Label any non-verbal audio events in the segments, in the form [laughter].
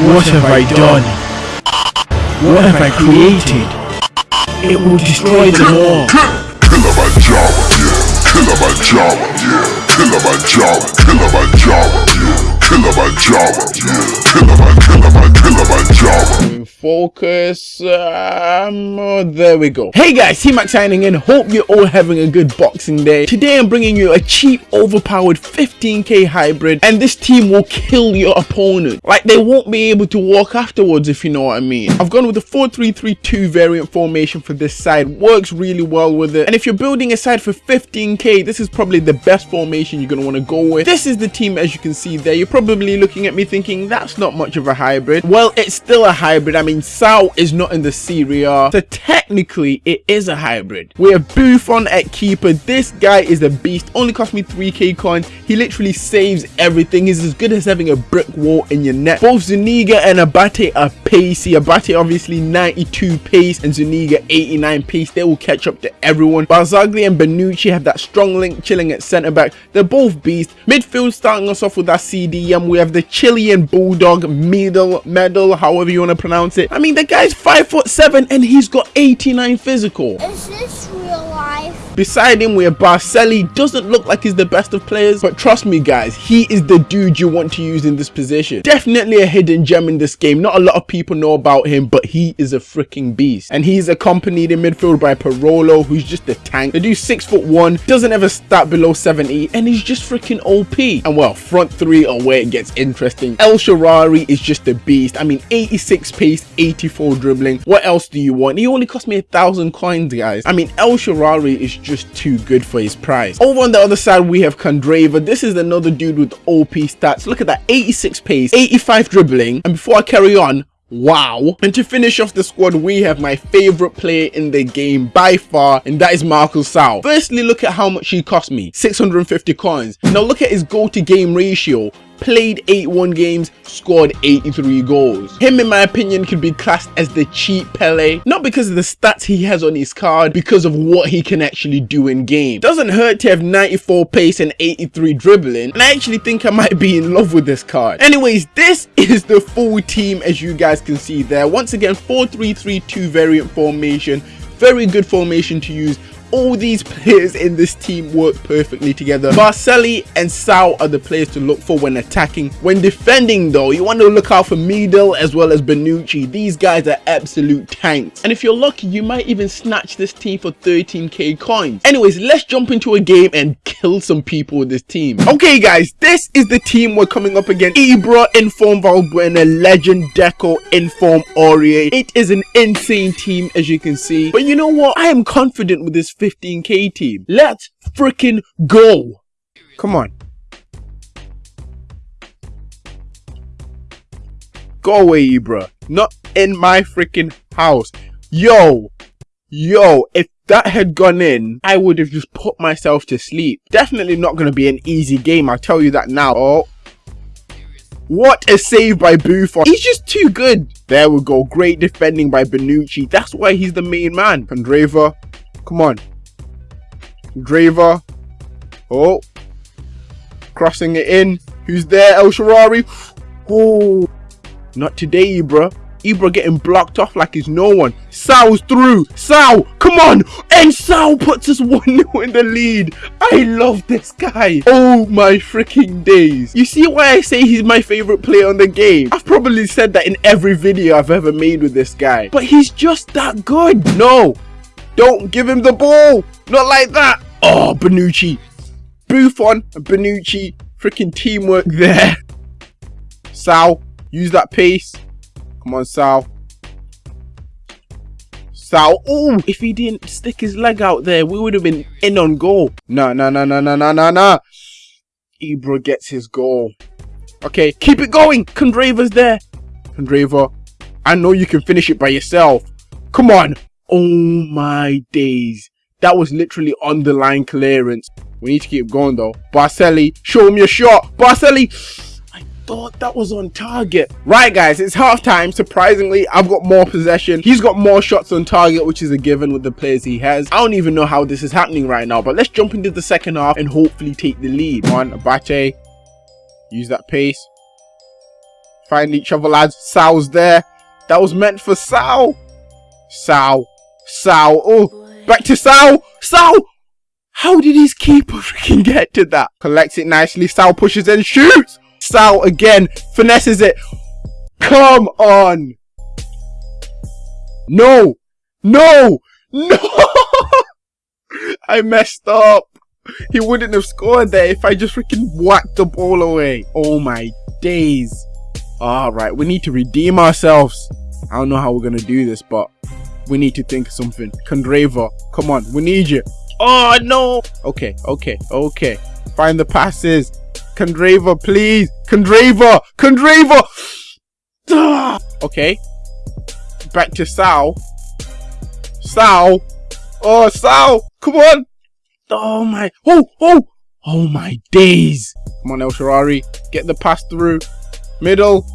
What have I done? What have I created? It will destroy them all. Kilimanjaro, yeah. Kilimanjaro, yeah. Kilimanjaro, Kilimanjaro, yeah. Kilimanjaro, yeah. Kilimanjaro, Kilimanjaro. Focus. Um, oh, there we go. Hey guys, T-Mac signing in. Hope you're all having a good Boxing Day. Today I'm bringing you a cheap, overpowered 15k hybrid, and this team will kill your opponent. Like they won't be able to walk afterwards, if you know what I mean. I've gone with the 4-3-3-2 variant formation for this side. Works really well with it. And if you're building a side for 15k, this is probably the best formation you're gonna want to go with. This is the team, as you can see there. You're probably looking at me thinking that's not much of a hybrid. Well, it's still a hybrid. I mean, Sau is not in the Serie A, so technically it is a hybrid. We have Buffon at keeper. This guy is a beast. Only cost me 3k coins. He literally saves everything. He's as good as having a brick wall in your net. Both Zuniga and Abate are pacey. Abate obviously 92 pace and Zuniga 89 pace. They will catch up to everyone. Barzagli and Bonucci have that strong link chilling at centre back. They're both beasts. Midfield starting us off with that CDM. We have the Chilean Bulldog middle medal, however you want to pronounce it. I mean, the guy's five foot seven and he's got 89 physical. Is this? Beside him, we have Baselli. Doesn't look like he's the best of players, but trust me, guys, he is the dude you want to use in this position. Definitely a hidden gem in this game. Not a lot of people know about him, but he is a freaking beast. And he's accompanied in midfield by Parolo, who's just a tank. The dude six foot one, doesn't ever start below 70, and he's just freaking OP. And well, front three are where it gets interesting. El Shaarawy is just a beast. I mean, 86 pace, 84 dribbling. What else do you want? He only cost me a thousand coins, guys. I mean, El Shaarawy is just too good for his price. Over on the other side, we have Candreva. This is another dude with OP stats. Look at that, 86 pace, 85 dribbling. And before I carry on, Wow. And to finish off the squad, we have my favorite player in the game by far, and that is Marcus Sau. Firstly, look at how much he cost me, 650 coins. Now look at his goal to game ratio, played 81 games, scored 83 goals. Him, in my opinion, could be classed as the cheap Pele, not because of the stats he has on his card, because of what he can actually do in game. Doesn't hurt to have 94 pace and 83 dribbling, and I actually think I might be in love with this card. Anyways, this [laughs] is the full team as you guys can see there. Once again, 4-3-3-2 variant formation, very good formation to use all these players in this team work perfectly together. Baselli and Sau are the players to look for when attacking. When defending though, you want to look out for Medel as well as Bonucci. These guys are absolute tanks. And if you're lucky, you might even snatch this team for 13k coins. Anyways, let's jump into a game and kill some people with this team. Okay guys, this is the team we're coming up against. Ibra, Inform Valbuena, Legend, Deco, Inform Aurier. It is an insane team as you can see. But you know what? I am confident with this 15k team. Let's freaking go. Come on. Go away, Ibra. Not in my freaking house. Yo. Yo, if that had gone in, I would have just put myself to sleep. Definitely not going to be an easy game, I'll tell you that now. Oh. What a save by Buffon. He's just too good. There we go. Great defending by Bonucci. That's why he's the main man. Candreva. Come on. Draver. Oh. Crossing it in. Who's there? El Shaarawy. Oh. Not today, Ibra. Ibra getting blocked off like he's no one. Sau's through. Sau, come on. And Sau puts us [laughs] 1-0 in the lead. I love this guy. Oh my freaking days. You see why I say he's my favorite player on the game? I've probably said that in every video I've ever made with this guy. But he's just that good. No. Don't give him the ball. Not like that. Oh, Bonucci. Buffon and Bonucci. Freaking teamwork there. Sal, use that pace. Come on, Sal. Sal. Oh, if he didn't stick his leg out there, we would have been in on goal. No, no, no, no, no, no, no, no. Ibra gets his goal. Okay, keep it going. Candreva's there. Candreva, I know you can finish it by yourself. Come on. Oh my days. That was literally on the line clearance. We need to keep going though. Baselli, show him your shot. Baselli, I thought that was on target. Right guys, it's halftime. Surprisingly, I've got more possession. He's got more shots on target, which is a given with the players he has. I don't even know how this is happening right now, but let's jump into the second half and hopefully take the lead. Come on, Abate. Use that pace. Find each other, lads. Sal's there. That was meant for Sal. Sal. Sal. Oh, back to Sal. Sal. How did his keeper freaking get to that? Collects it nicely. Sal pushes and shoots. Sal again finesses it. Come on. No. No. No. [laughs] I messed up. He wouldn't have scored there if I just freaking whacked the ball away. Oh my days. Alright, we need to redeem ourselves. I don't know how we're gonna do this, but we need to think something. Candreva, come on, we need you. Oh no! Okay, okay, okay. Find the passes. Candreva, please. Candreva! Candreva! Ah. okay. Back to Sal. Sal. Oh, Sal! Come on! Oh my, oh, oh, oh my days. Come on, El Shaarawy, get the pass through. Middle.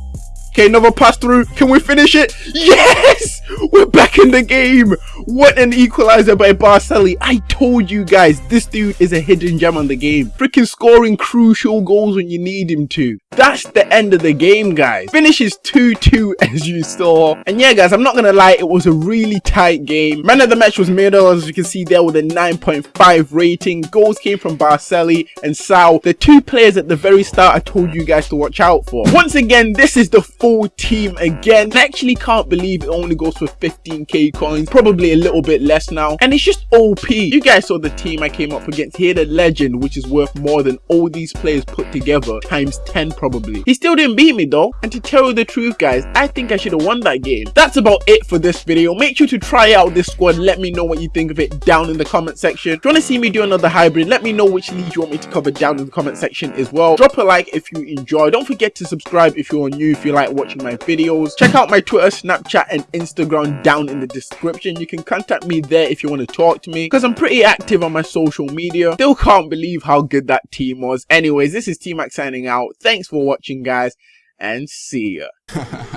Okay, another pass through. Can we finish it? Yes! We're back in the game. What an equalizer by Baselli. I told you guys, this dude is a hidden gem on the game. Freaking scoring crucial goals when you need him to. That's the end of the game, guys. Finishes 2-2 [laughs] as you saw. And yeah, guys, I'm not gonna lie, it was a really tight game. Man of the match was Middle, as you can see there with a 9.5 rating. Goals came from Baselli and Sal, the two players at the very start I told you guys to watch out for. Once again, this is the full team again. I actually can't believe it only goes for 15k coins, probably a little bit less now. And it's just OP. You guys saw the team I came up against here, the legend, which is worth more than all these players put together times 10 probably. He still didn't beat me though. And to tell you the truth guys, I think I should have won that game. That's about it for this video. Make sure to try out this squad. Let me know what you think of it down in the comment section. If you want to see me do another hybrid, let me know which leagues you want me to cover down in the comment section as well. Drop a like if you enjoy. Don't forget to subscribe if you're new, if you like watching my videos. Check out my Twitter, Snapchat and Instagram down in the description. You can contact me there if you want to talk to me because I'm pretty active on my social media. Still can't believe how good that team was. Anyways, this is T-Mac signing out. Thanks for watching guys and see ya. [laughs]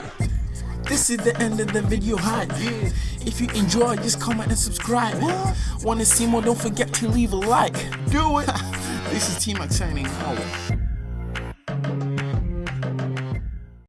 This is the end of the video hype. If you enjoyed, just comment and subscribe. Wanna see more? Don't forget to leave a like. Do it. [laughs] this is T Mac signing out.